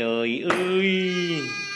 trời ơi.